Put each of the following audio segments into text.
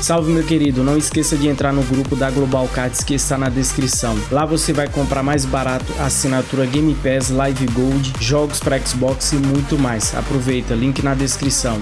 Salve meu querido, não esqueça de entrar no grupo da Global Cards que está na descrição. Lá você vai comprar mais barato assinatura Game Pass, Live Gold, jogos para Xbox e muito mais. Aproveita, link na descrição.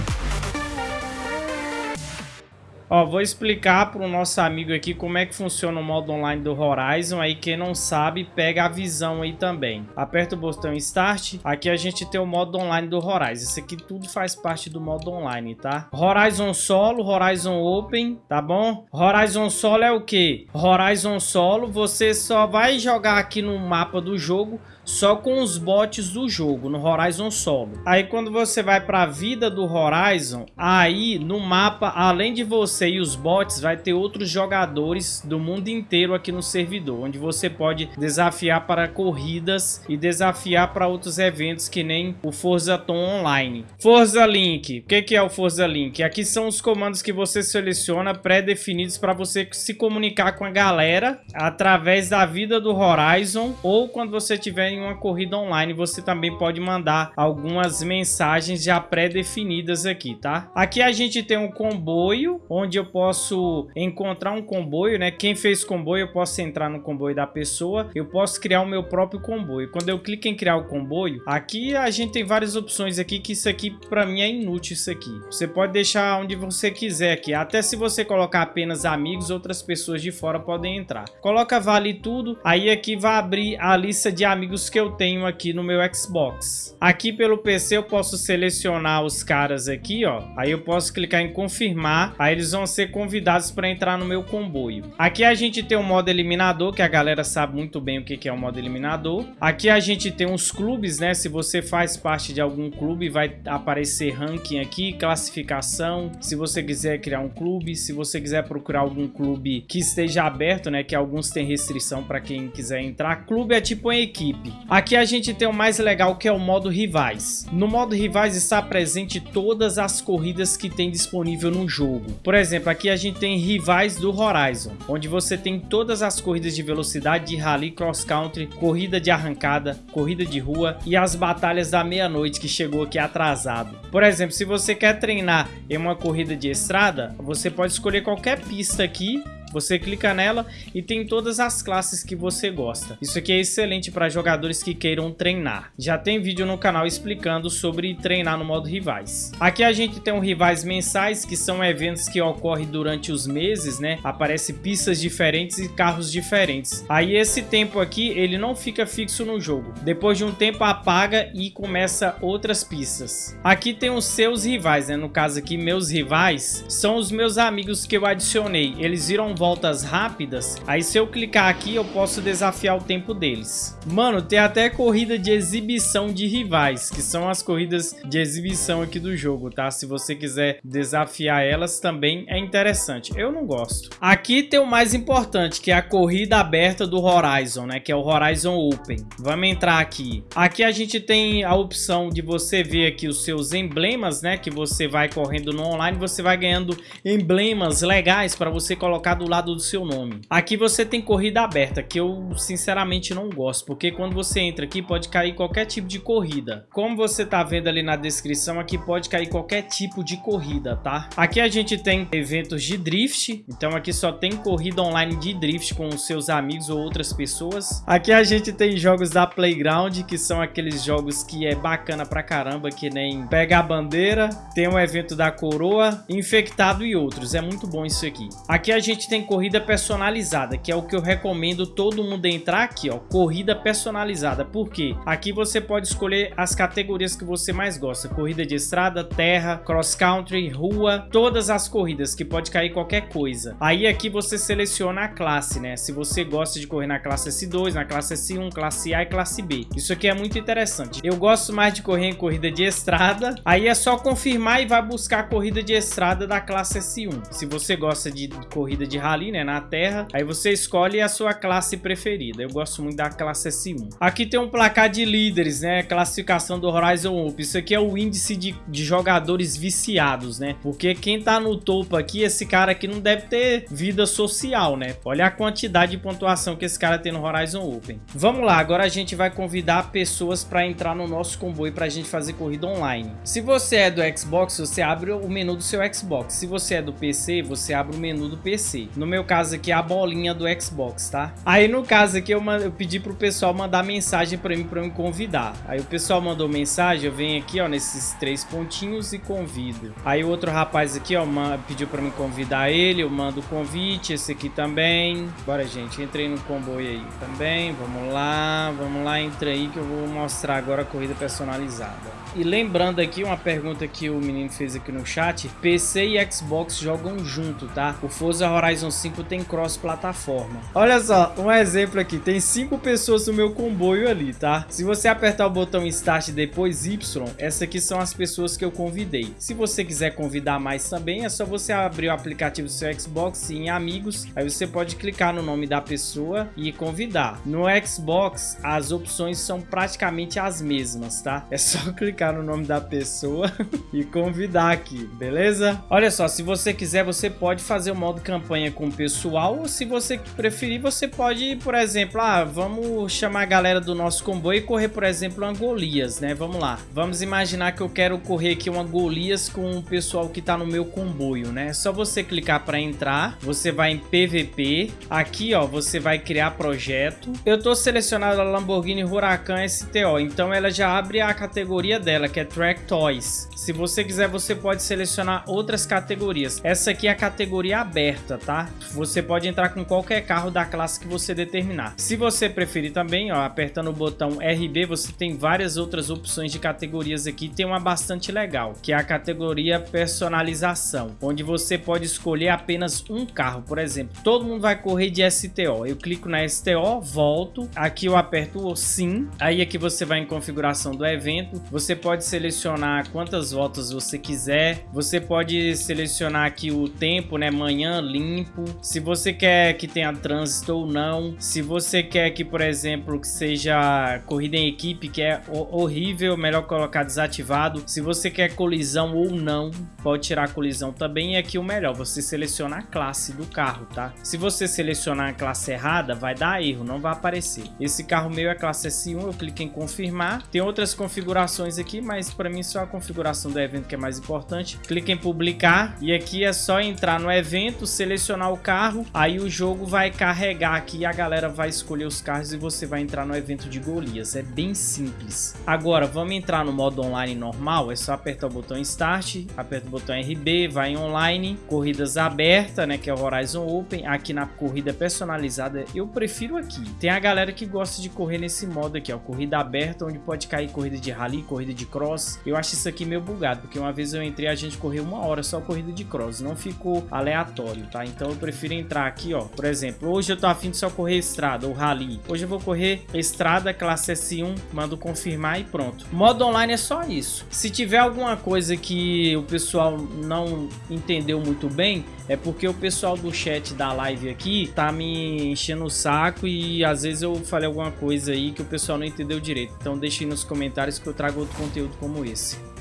Ó, vou explicar para o nosso amigo aqui como é que funciona o modo online do Horizon. Aí quem não sabe, pega a visão aí também. Aperta o botão Start. Aqui a gente tem o modo online do Horizon. Isso aqui tudo faz parte do modo online, tá? Horizon Solo, Horizon Open, tá bom? Horizon Solo é o que? Horizon Solo, você só vai jogar aqui no mapa do jogo só com os bots do jogo, no Horizon Solo. Aí quando você vai para a vida do Horizon, aí no mapa, além de você e os bots, vai ter outros jogadores do mundo inteiro aqui no servidor, onde você pode desafiar para corridas e desafiar para outros eventos que nem o Forza Tom Online. Forza Link, o que, que é o Forza Link? Aqui são os comandos que você seleciona pré-definidos para você se comunicar com a galera através da vida do Horizon ou quando você tiver em uma corrida online, você também pode mandar algumas mensagens já pré-definidas aqui, tá? Aqui a gente tem um comboio, onde eu posso encontrar um comboio, né? Quem fez comboio, eu posso entrar no comboio da pessoa, eu posso criar o meu próprio comboio. Quando eu clico em criar o comboio, aqui a gente tem várias opções aqui, que isso aqui para mim é inútil isso aqui. Você pode deixar onde você quiser aqui, até se você colocar apenas amigos, outras pessoas de fora podem entrar. Coloca vale tudo, aí aqui vai abrir a lista de amigos que eu tenho aqui no meu Xbox. Aqui pelo PC eu posso selecionar os caras aqui, ó. Aí eu posso clicar em confirmar, aí eles vão ser convidados para entrar no meu comboio. Aqui a gente tem o modo eliminador, que a galera sabe muito bem o que é o modo eliminador. Aqui a gente tem os clubes, né? Se você faz parte de algum clube, vai aparecer ranking aqui, classificação. Se você quiser criar um clube, se você quiser procurar algum clube que esteja aberto, né? Que alguns têm restrição para quem quiser entrar. Clube é tipo uma equipe. Aqui a gente tem o mais legal que é o modo rivais. No modo rivais está presente todas as corridas que tem disponível no jogo. Por exemplo, aqui a gente tem rivais do Horizon, onde você tem todas as corridas de velocidade, de rally, cross country, corrida de arrancada, corrida de rua e as batalhas da meia-noite que chegou aqui atrasado. Por exemplo, se você quer treinar em uma corrida de estrada, você pode escolher qualquer pista aqui você clica nela e tem todas as classes que você gosta. Isso aqui é excelente para jogadores que queiram treinar. Já tem vídeo no canal explicando sobre treinar no modo rivais. Aqui a gente tem um rivais mensais, que são eventos que ocorrem durante os meses, né? Aparece pistas diferentes e carros diferentes. Aí esse tempo aqui, ele não fica fixo no jogo. Depois de um tempo apaga e começa outras pistas. Aqui tem os seus rivais, né? No caso aqui, meus rivais são os meus amigos que eu adicionei. Eles viram voltas rápidas, aí se eu clicar aqui eu posso desafiar o tempo deles. Mano, tem até corrida de exibição de rivais, que são as corridas de exibição aqui do jogo, tá? Se você quiser desafiar elas também é interessante. Eu não gosto. Aqui tem o mais importante, que é a corrida aberta do Horizon, né? Que é o Horizon Open. Vamos entrar aqui. Aqui a gente tem a opção de você ver aqui os seus emblemas, né? Que você vai correndo no online, você vai ganhando emblemas legais para você colocar do lado do seu nome. Aqui você tem corrida aberta, que eu sinceramente não gosto, porque quando você entra aqui pode cair qualquer tipo de corrida. Como você tá vendo ali na descrição, aqui pode cair qualquer tipo de corrida, tá? Aqui a gente tem eventos de drift, então aqui só tem corrida online de drift com seus amigos ou outras pessoas. Aqui a gente tem jogos da Playground, que são aqueles jogos que é bacana pra caramba, que nem Pega a Bandeira, tem um evento da Coroa, Infectado e outros. É muito bom isso aqui. Aqui a gente tem corrida personalizada, que é o que eu recomendo todo mundo entrar aqui, ó, corrida personalizada. Por quê? Aqui você pode escolher as categorias que você mais gosta, corrida de estrada, terra, cross country, rua, todas as corridas, que pode cair qualquer coisa. Aí aqui você seleciona a classe, né? Se você gosta de correr na classe S2, na classe S1, classe A e classe B. Isso aqui é muito interessante. Eu gosto mais de correr em corrida de estrada, aí é só confirmar e vai buscar a corrida de estrada da classe S1. Se você gosta de corrida de rally, né, na terra. Aí você escolhe a sua classe preferida. Eu gosto muito da classe S1. Aqui tem um placar de líderes, né, classificação do Horizon Open. Isso aqui é o índice de, de jogadores viciados, né, porque quem tá no topo aqui, esse cara aqui não deve ter vida social, né. Olha a quantidade de pontuação que esse cara tem no Horizon Open. Vamos lá, agora a gente vai convidar pessoas para entrar no nosso comboio para a gente fazer corrida online. Se você é do Xbox, você abre o menu do seu Xbox. Se você é do PC, você abre o menu do PC. No meu caso aqui, a bolinha do Xbox, tá? Aí no caso aqui, eu, eu pedi pro pessoal mandar mensagem para mim, para me convidar. Aí o pessoal mandou mensagem, eu venho aqui, ó, nesses três pontinhos e convido. Aí o outro rapaz aqui, ó, pediu para me convidar ele, eu mando o convite, esse aqui também. Bora, gente, entrei no comboio aí também, vamos lá, vamos lá, entra aí que eu vou mostrar agora a corrida personalizada. E lembrando aqui uma pergunta que o menino fez aqui no chat, PC e Xbox jogam junto, tá? O Forza Horizon 5 tem cross-plataforma. Olha só, um exemplo aqui, tem cinco pessoas no meu comboio ali, tá? Se você apertar o botão Start depois Y, essas aqui são as pessoas que eu convidei. Se você quiser convidar mais também, é só você abrir o aplicativo do seu Xbox em Amigos, aí você pode clicar no nome da pessoa e convidar. No Xbox, as opções são praticamente as mesmas, tá? É só clicar no nome da pessoa e convidar aqui, beleza? Olha só, se você quiser, você pode fazer o modo campanha com o pessoal, ou se você preferir, você pode, por exemplo, ah, vamos chamar a galera do nosso comboio e correr, por exemplo, uma Golias, né? Vamos lá. Vamos imaginar que eu quero correr aqui uma Golias com o pessoal que tá no meu comboio, né? É só você clicar para entrar, você vai em PVP, aqui, ó, você vai criar projeto. Eu tô selecionado a Lamborghini Huracan STO, então ela já abre a categoria dela que é Track Toys. Se você quiser, você pode selecionar outras categorias. Essa aqui é a categoria aberta, tá? Você pode entrar com qualquer carro da classe que você determinar. Se você preferir também, ó, apertando o botão RB, você tem várias outras opções de categorias aqui. Tem uma bastante legal, que é a categoria personalização, onde você pode escolher apenas um carro. Por exemplo, todo mundo vai correr de STO. Eu clico na STO, volto, aqui eu aperto o sim, aí aqui você vai em configuração do evento, você pode selecionar quantas voltas você quiser. Você pode selecionar aqui o tempo, né? Manhã limpo. Se você quer que tenha trânsito ou não. Se você quer que, por exemplo, que seja corrida em equipe, que é horrível, melhor colocar desativado. Se você quer colisão ou não, pode tirar colisão também. E aqui o melhor, você seleciona a classe do carro, tá? Se você selecionar a classe errada, vai dar erro, não vai aparecer. Esse carro meu é classe S1, eu clico em confirmar. Tem outras configurações aqui aqui, mas para mim só a configuração do evento que é mais importante. Clique em publicar e aqui é só entrar no evento, selecionar o carro, aí o jogo vai carregar aqui a galera vai escolher os carros e você vai entrar no evento de Golias. É bem simples. Agora, vamos entrar no modo online normal, é só apertar o botão Start, aperta o botão RB, vai em online, corridas aberta, né, que é o Horizon Open, aqui na corrida personalizada, eu prefiro aqui. Tem a galera que gosta de correr nesse modo aqui, ó, corrida aberta, onde pode cair corrida de rally, corrida de cross. Eu acho isso aqui meio bugado, porque uma vez eu entrei a gente correu uma hora só corrida de cross, não ficou aleatório, tá? Então eu prefiro entrar aqui, ó. Por exemplo, hoje eu tô afim de só correr estrada ou rally. Hoje eu vou correr estrada classe S1, mando confirmar e pronto. Modo online é só isso. Se tiver alguma coisa que o pessoal não entendeu muito bem, é porque o pessoal do chat da live aqui tá me enchendo o saco e às vezes eu falei alguma coisa aí que o pessoal não entendeu direito. Então deixe nos comentários que eu trago outro conteúdo como esse.